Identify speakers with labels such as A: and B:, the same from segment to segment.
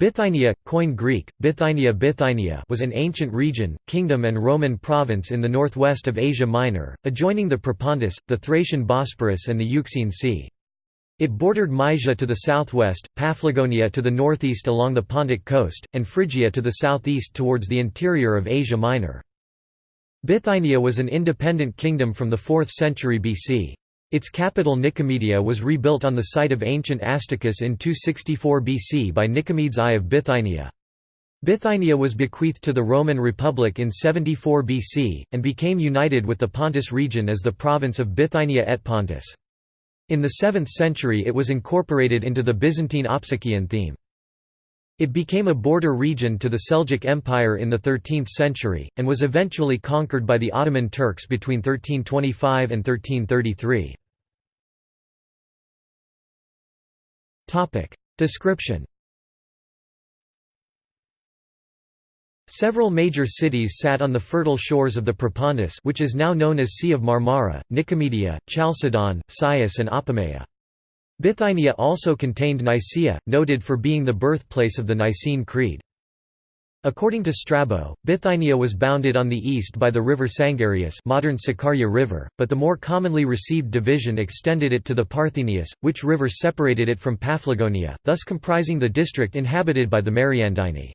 A: Bithynia, Koine Greek, Bithynia Bithynia was an ancient region, kingdom and Roman province in the northwest of Asia Minor, adjoining the Propontis, the Thracian Bosporus and the Euxine Sea. It bordered Mysia to the southwest, Paphlagonia to the northeast along the Pontic coast, and Phrygia to the southeast towards the interior of Asia Minor. Bithynia was an independent kingdom from the 4th century BC. Its capital Nicomedia was rebuilt on the site of ancient Astacus in 264 BC by Nicomedes I of Bithynia. Bithynia was bequeathed to the Roman Republic in 74 BC, and became united with the Pontus region as the province of Bithynia et Pontus. In the 7th century it was incorporated into the Byzantine Opsikion theme. It became a border region to the Seljuk Empire in the 13th century, and was eventually conquered by the Ottoman Turks between 1325 and 1333. Description Several major cities sat on the fertile shores of the Propontis which is now known as Sea of Marmara, Nicomedia, Chalcedon, Chios and Apamea. Bithynia also contained Nicaea, noted for being the birthplace of the Nicene Creed. According to Strabo, Bithynia was bounded on the east by the river Sangarius modern Sakarya River, but the more commonly received division extended it to the Parthenius, which river separated it from Paphlagonia, thus comprising the district inhabited by the Mariandyni.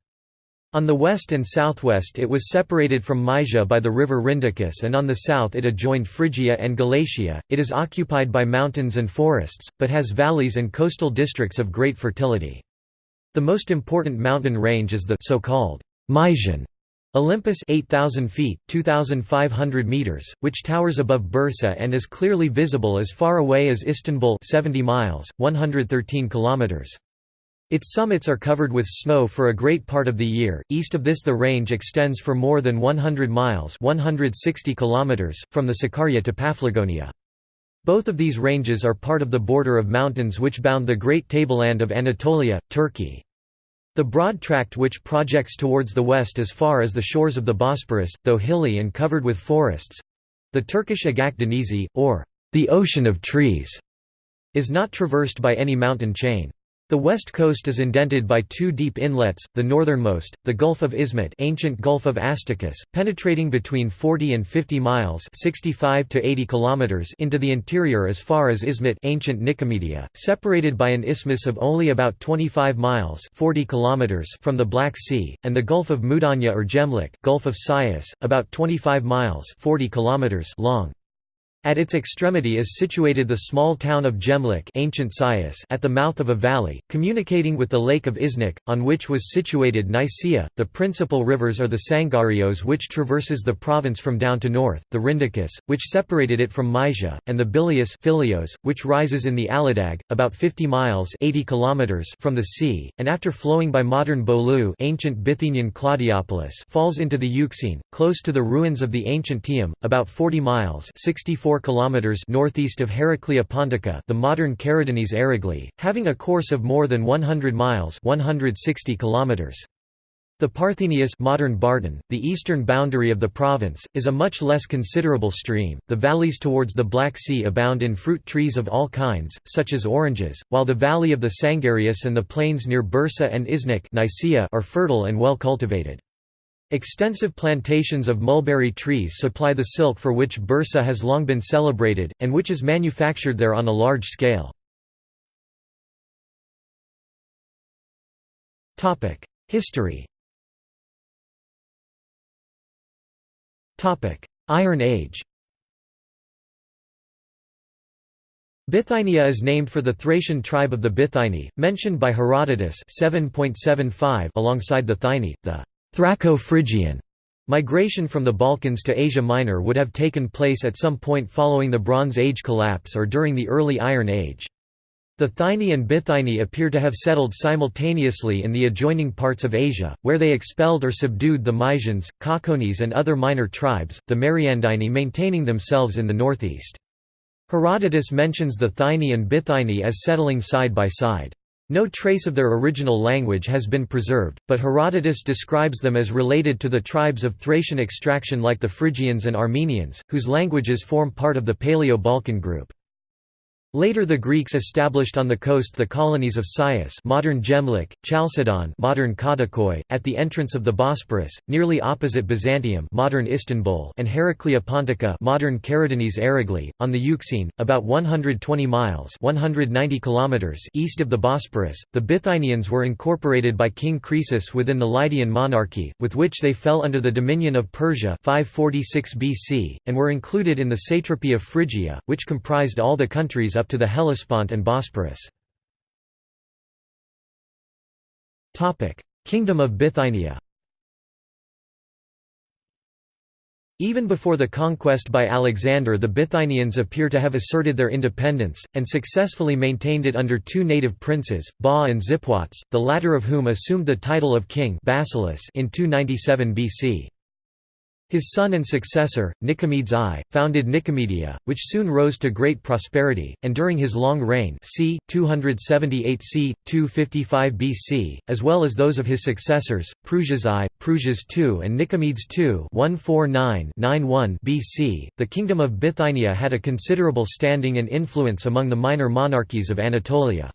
A: On the west and southwest it was separated from Mysia by the river Rhyndacus and on the south it adjoined Phrygia and Galatia. It is occupied by mountains and forests, but has valleys and coastal districts of great fertility. The most important mountain range is the so-called Mysian Olympus 8000 feet 2500 meters which towers above Bursa and is clearly visible as far away as Istanbul 70 miles 113 kilometers its summits are covered with snow for a great part of the year. East of this the range extends for more than 100 miles 160 kilometers from the Sakarya to Paphlagonia. Both of these ranges are part of the border of mountains which bound the great tableland of Anatolia, Turkey. The broad tract which projects towards the west as far as the shores of the Bosporus, though hilly and covered with forests—the Turkish Agak Denizi, or the Ocean of Trees—is not traversed by any mountain chain. The west coast is indented by two deep inlets, the northernmost, the Gulf of Izmit ancient Gulf of Astacus, penetrating between 40 and 50 miles 65 to 80 kilometers into the interior as far as Izmit ancient Nicomedia, separated by an isthmus of only about 25 miles 40 kilometers from the Black Sea, and the Gulf of Mudanya or Gemlik Gulf of Chios, about 25 miles 40 kilometers long. At its extremity is situated the small town of Gemlik ancient Chios at the mouth of a valley, communicating with the lake of Iznik, on which was situated Nicaea. The principal rivers are the Sangarios which traverses the province from down to north, the Rhyndacus, which separated it from Mysia, and the Billaeus Filyos, which rises in the Aladag, about 50 miles 80 kilometers from the sea, and after flowing by modern Bolu ancient Bithynian Claudiopolis falls into the Euxine, close to the ruins of the ancient Tium, about 40 miles 64 4 kilometers northeast of Heraclea Pontica, the modern Karadeniz Ereğli, having a course of more than 100 miles, 160 kilometers. The Parthenius modern Bartın, the eastern boundary of the province, is a much less considerable stream. The valleys towards the Black Sea abound in fruit trees of all kinds, such as oranges, while the valley of the Sangarius and the plains near Bursa and Iznik are fertile and well cultivated. Extensive plantations of mulberry trees supply the silk for which Bursa has long been celebrated, and which is manufactured there on a large scale. History Iron Age Bithynia is named for the Thracian tribe of the Bithyni, mentioned by Herodotus 7.75 alongside the Thyni, the Thraco-Phrygian migration from the Balkans to Asia Minor would have taken place at some point following the Bronze Age collapse or during the early Iron Age. The Thyni and Bithyni appear to have settled simultaneously in the adjoining parts of Asia, where they expelled or subdued the Mysians, Caucones and other minor tribes, the Mariandyni maintaining themselves in the northeast. Herodotus mentions the Thyni and Bithyni as settling side by side. No trace of their original language has been preserved, but Herodotus describes them as related to the tribes of Thracian extraction like the Phrygians and Armenians, whose languages form part of the Paleo-Balkan group. Later the Greeks established on the coast the colonies of Chios modern Gemlik, Chalcedon modern Kadikoy, at the entrance of the Bosporus, nearly opposite Byzantium modern Istanbul and Heraclea Pontica modern Ereğli, on the Euxine, about 120 miles 190 kilometers east of the Bosporus. The Bithynians were incorporated by King Croesus within the Lydian monarchy, with which they fell under the dominion of Persia 546 BC, and were included in the satrapy of Phrygia, which comprised all the countries up up to the Hellespont and Bosporus. Kingdom of Bithynia Even before the conquest by Alexander the Bithynians appear to have asserted their independence, and successfully maintained it under two native princes, Ba and Zipoetes, the latter of whom assumed the title of king in 297 BC. His son and successor, Nicomedes I, founded Nicomedia, which soon rose to great prosperity, and during his long reign c. 278 c. 255 BC, as well as those of his successors, Prusias I, Prusias II and Nicomedes II 149-91 BC, the kingdom of Bithynia had a considerable standing and influence among the minor monarchies of Anatolia.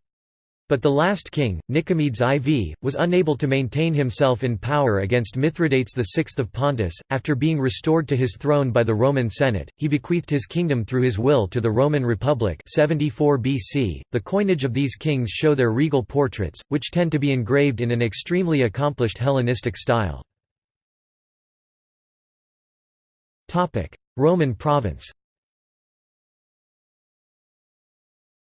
A: But the last king, Nicomedes IV, was unable to maintain himself in power against Mithridates VI of Pontus. After being restored to his throne by the Roman Senate, he bequeathed his kingdom through his will to the Roman Republic 74 BC. The coinage of these kings show their regal portraits, which tend to be engraved in an extremely accomplished Hellenistic style. Roman province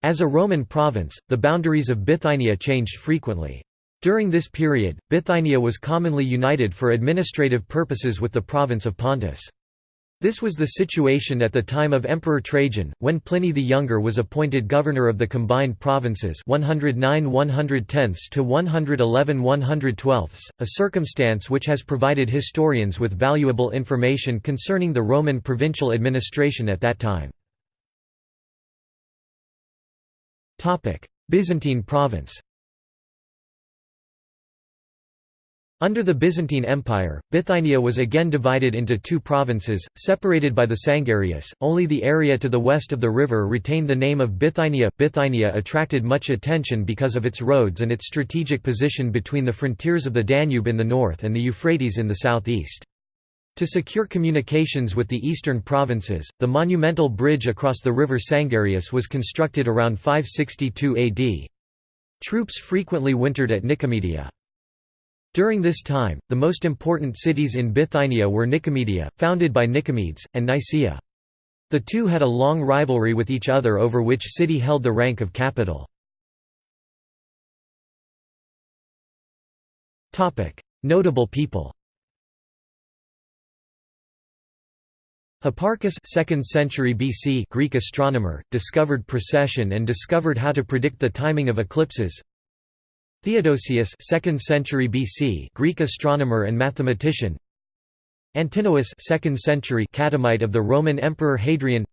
A: As a Roman province, the boundaries of Bithynia changed frequently. During this period, Bithynia was commonly united for administrative purposes with the province of Pontus. This was the situation at the time of Emperor Trajan, when Pliny the Younger was appointed governor of the combined provinces 109 110 to 111 112 a circumstance which has provided historians with valuable information concerning the Roman provincial administration at that time. Byzantine province Under the Byzantine Empire, Bithynia was again divided into two provinces, separated by the Sangarius. Only the area to the west of the river retained the name of Bithynia. Bithynia attracted much attention because of its roads and its strategic position between the frontiers of the Danube in the north and the Euphrates in the southeast. To secure communications with the eastern provinces, the monumental bridge across the river Sangarius was constructed around 562 AD. Troops frequently wintered at Nicomedia. During this time, the most important cities in Bithynia were Nicomedia, founded by Nicomedes, and Nicaea. The two had a long rivalry with each other over which city held the rank of capital. Notable people Hipparchus 2nd century BC Greek astronomer, discovered precession and discovered how to predict the timing of eclipses. Theodosius 2nd century BC Greek astronomer and mathematician. Antinous 2nd century Catamite of the Roman Emperor Hadrian.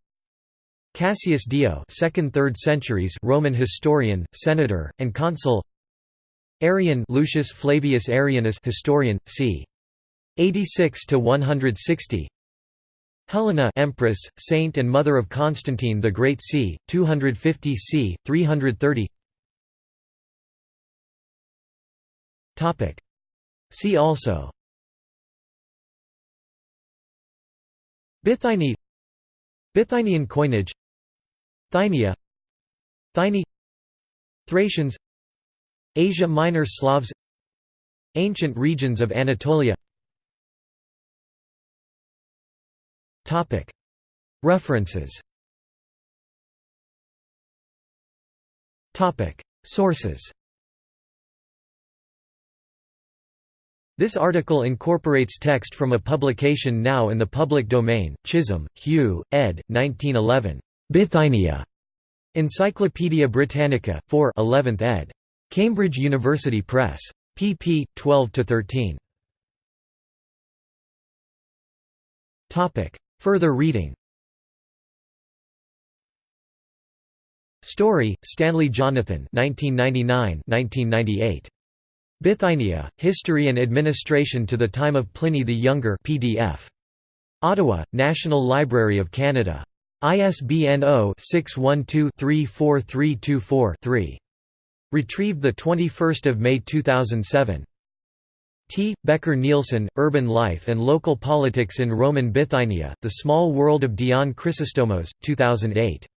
A: Cassius Dio 2nd 3rd centuries Roman historian, senator, and consul. Arrian Lucius Flavius Arrianus historian, c. 86 to 160. Helena Empress, Saint and Mother of Constantine the Great c. 250 c. 330 See also. Bithyni Bithynian coinage. Thynia. Thyni. Thracians. Asia Minor Slavs. Ancient regions of Anatolia References Sources This article incorporates text from a publication now in the public domain, Chisholm, Hugh, ed. 1911. Bithynia. Encyclopædia Britannica, 4 11th ed. Cambridge University Press. pp. 12–13. Further reading Story, Stanley Jonathan 1999–1998. Bithynia, History and Administration to the Time of Pliny the Younger PDF. Ottawa, National Library of Canada. ISBN 0-612-34324-3. Retrieved 21 May 2007. T. Bekker-Nielsen, Urban Life and Local Politics in Roman Bithynia, The Small World of Dion Chrysostomos, 2008.